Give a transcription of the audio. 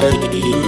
Bye.